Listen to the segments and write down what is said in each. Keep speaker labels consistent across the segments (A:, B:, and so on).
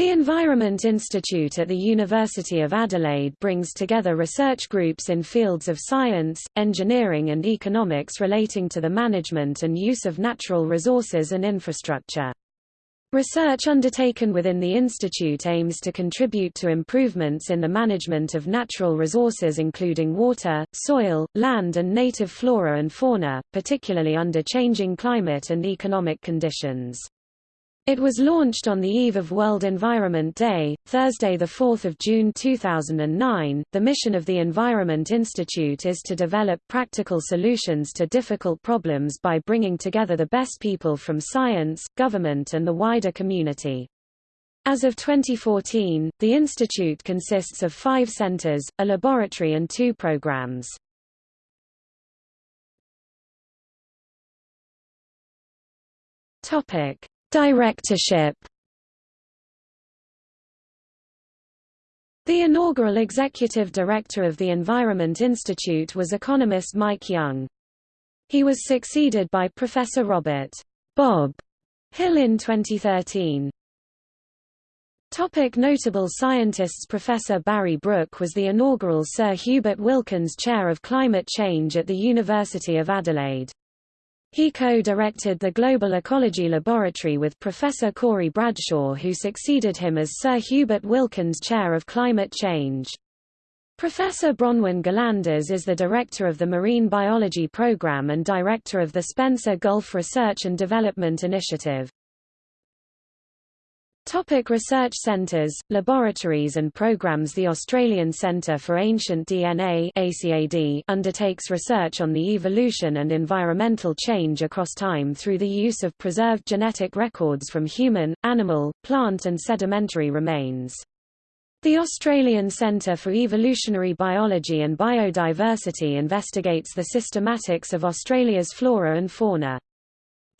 A: The Environment Institute at the University of Adelaide brings together research groups in fields of science, engineering and economics relating to the management and use of natural resources and infrastructure. Research undertaken within the institute aims to contribute to improvements in the management of natural resources including water, soil, land and native flora and fauna, particularly under changing climate and economic conditions. It was launched on the eve of World Environment Day, Thursday 4 June 2009. The mission of the Environment Institute is to develop practical solutions to difficult problems by bringing together the best people from science, government and the wider community. As of 2014, the institute consists of five centers, a laboratory and two programs. Topic. Directorship The inaugural executive director of the Environment Institute was economist Mike Young. He was succeeded by Professor Robert Bob Hill in 2013. Topic notable scientists Professor Barry Brook was the inaugural Sir Hubert Wilkins Chair of Climate Change at the University of Adelaide. He co-directed the Global Ecology Laboratory with Professor Corey Bradshaw who succeeded him as Sir Hubert Wilkins Chair of Climate Change. Professor Bronwyn Gillanders is the director of the Marine Biology Program and director of the Spencer Gulf Research and Development Initiative. Topic research centres, laboratories and programs The Australian Centre for Ancient DNA ACAD undertakes research on the evolution and environmental change across time through the use of preserved genetic records from human, animal, plant and sedimentary remains. The Australian Centre for Evolutionary Biology and Biodiversity investigates the systematics of Australia's flora and fauna.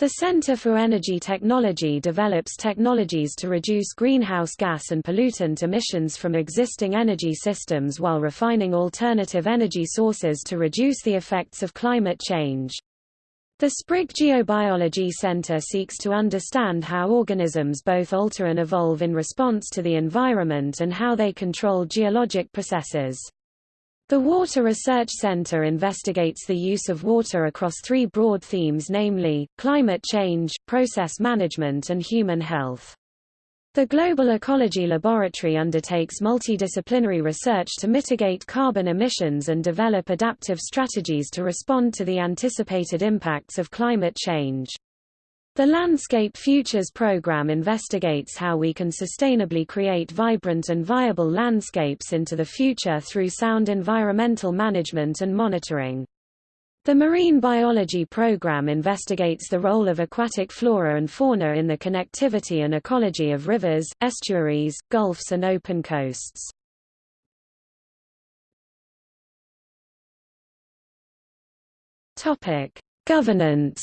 A: The Center for Energy Technology develops technologies to reduce greenhouse gas and pollutant emissions from existing energy systems while refining alternative energy sources to reduce the effects of climate change. The Sprigg Geobiology Center seeks to understand how organisms both alter and evolve in response to the environment and how they control geologic processes. The Water Research Center investigates the use of water across three broad themes namely, climate change, process management and human health. The Global Ecology Laboratory undertakes multidisciplinary research to mitigate carbon emissions and develop adaptive strategies to respond to the anticipated impacts of climate change. The Landscape Futures program investigates how we can sustainably create vibrant and viable landscapes into the future through sound environmental management and monitoring. The Marine Biology program investigates the role of aquatic flora and fauna in the connectivity and ecology of rivers, estuaries, gulfs and open coasts. Governance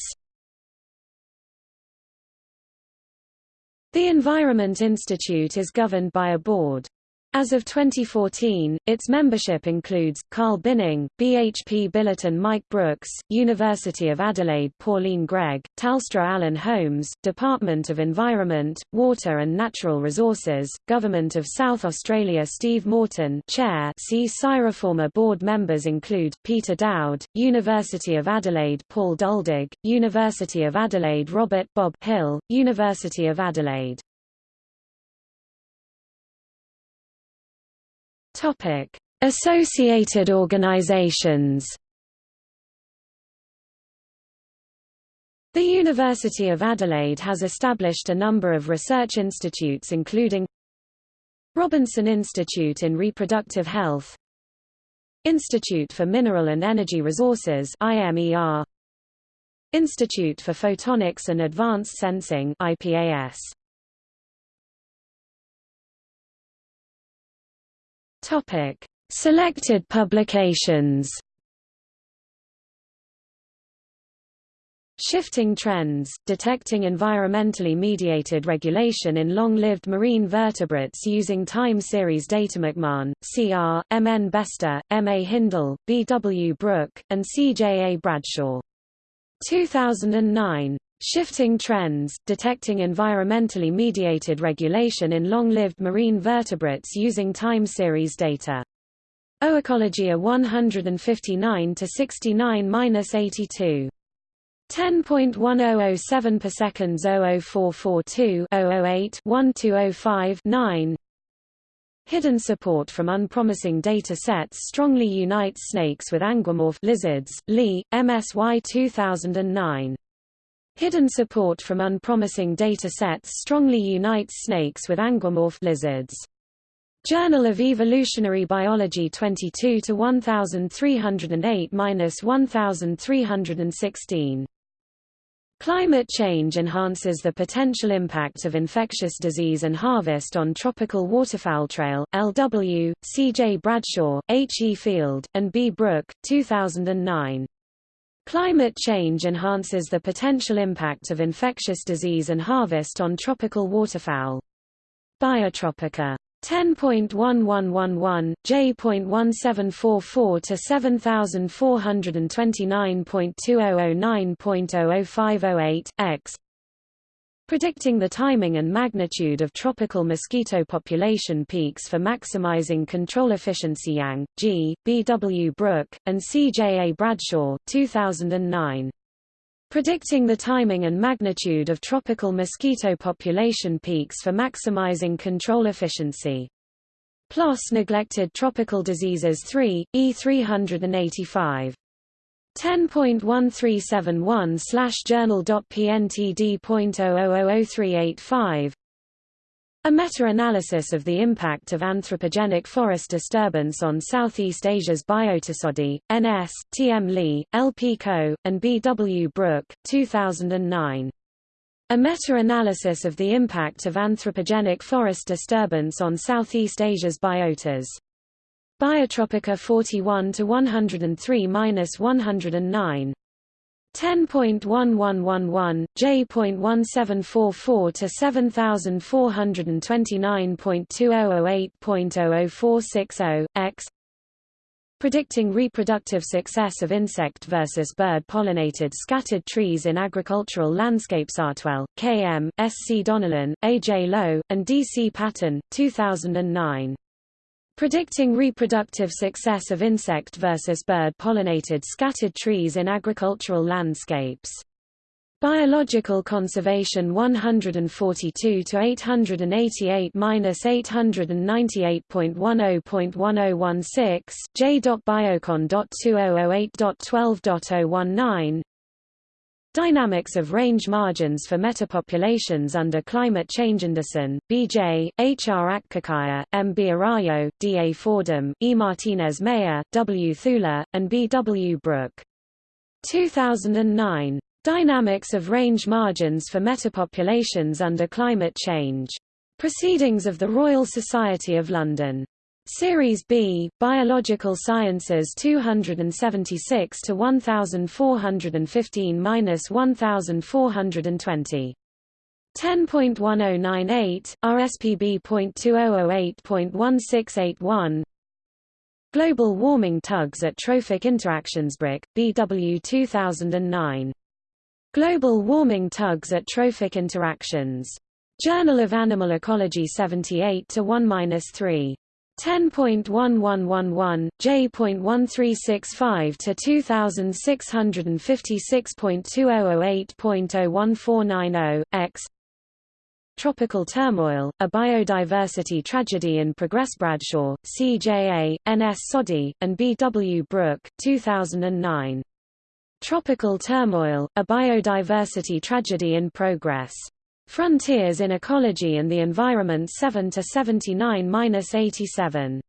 A: The Environment Institute is governed by a board. As of 2014, its membership includes, Carl Binning, BHP Billiton Mike Brooks, University of Adelaide Pauline Gregg, Telstra Alan Holmes, Department of Environment, Water and Natural Resources, Government of South Australia Steve Morton Chair see CSIRO board members include, Peter Dowd, University of Adelaide Paul Duldig, University of Adelaide Robert Bob Hill, University of Adelaide Topic: Associated organizations. The University of Adelaide has established a number of research institutes including Robinson Institute in Reproductive Health Institute for Mineral and Energy Resources IMER Institute for Photonics and Advanced Sensing IPAS Topic: Selected publications. Shifting Trends, Detecting Environmentally Mediated Regulation in Long-Lived Marine Vertebrates Using Time Series Data McMahon, C.R., M. N. Bester, M. A. Hindell, B. W. Brook, and C. J. A. Bradshaw. 2009. Shifting trends, detecting environmentally mediated regulation in long-lived marine vertebrates using time series data. Oecologia 159-69-82. 10.1007 per seconds 00442 008 1205 9 Hidden support from unpromising data sets strongly unites snakes with anguimorph lizards, Lee, MSY 2009. Hidden support from unpromising data sets strongly unites snakes with anguimorph lizards. Journal of Evolutionary Biology 22 to 1308-1316 Climate change enhances the potential impact of infectious disease and harvest on tropical waterfowl Traill, LW, C. J. Bradshaw, H. E. Field, and B. Brook, 2009. Climate change enhances the potential impact of infectious disease and harvest on tropical waterfowl. Biotropica 10.1111, J.1744 to 7429.2009.00508, x predicting the timing and magnitude of tropical mosquito population peaks for maximizing control efficiency Yang, G., B. W. Brook, and C. J. A. Bradshaw 2009. Predicting the timing and magnitude of tropical mosquito population peaks for maximizing control efficiency. PLOS Neglected Tropical Diseases 3, E385. 10.1371 slash journal.pntd.000385 a meta-analysis of the impact of anthropogenic forest disturbance on Southeast Asia's biotas Sodhi, N.S., T.M. Lee, L.P. Koh, and B. W. Brook, 2009. A meta-analysis of the impact of anthropogenic forest disturbance on Southeast Asia's biotas. Biotropica 41 to 103-109. 10.1111, J.1744 to 7429.2008.00460, x Predicting reproductive success of insect versus bird-pollinated scattered trees in agricultural landscapes Ottewell, K.M., S. C. Donnellan, A. J. Lowe, and D. C. Paton, 2009. Predicting reproductive success of insect versus bird-pollinated scattered trees in agricultural landscapes. Biological Conservation 142 to 888-898.10.1016 J.biocon.2008.12.019 Dynamics of range margins for metapopulations under climate change Anderson, B.J., H. R. Akçakaya, M. B. Araújo, D. A. Fordham, E. Martinez Meyer, W. Thuiller, and B. W. Brook. 2009. Dynamics of range margins for metapopulations under climate change. Proceedings of the Royal Society of London. Series B, Biological Sciences 276 to 1415-1420. 10.1098, RSPB.2008.1681 Global Warming Tugs at Trophic Interactions Brook, BW 2009. Global Warming Tugs at Trophic Interactions. Journal of Animal Ecology 78 to 1-3. 10.1111, J.1365 to 2656.2008.01490, x Tropical Turmoil, A Biodiversity Tragedy in Progress Bradshaw, CJA, N.S. Sodhi, and B. W. Brook, 2009. Tropical Turmoil, A Biodiversity Tragedy in Progress. Frontiers in Ecology and the Environment 7 to 79-87.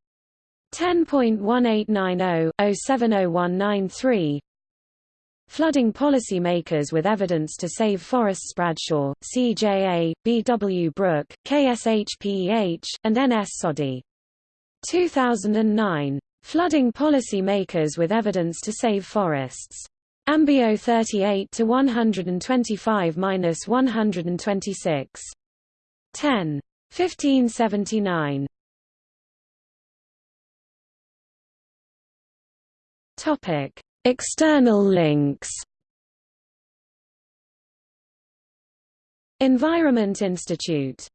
A: 10.1890-070193 Flooding Policymakers with Evidence to Save Forests Bradshaw, CJA, B.W. Brook, KSHPEH, and N.S. Sodhi. 2009. Flooding Policymakers with Evidence to Save Forests. Ambio 38 to 125 minus 126. 10. 1579. Topic: External links. Environment Institute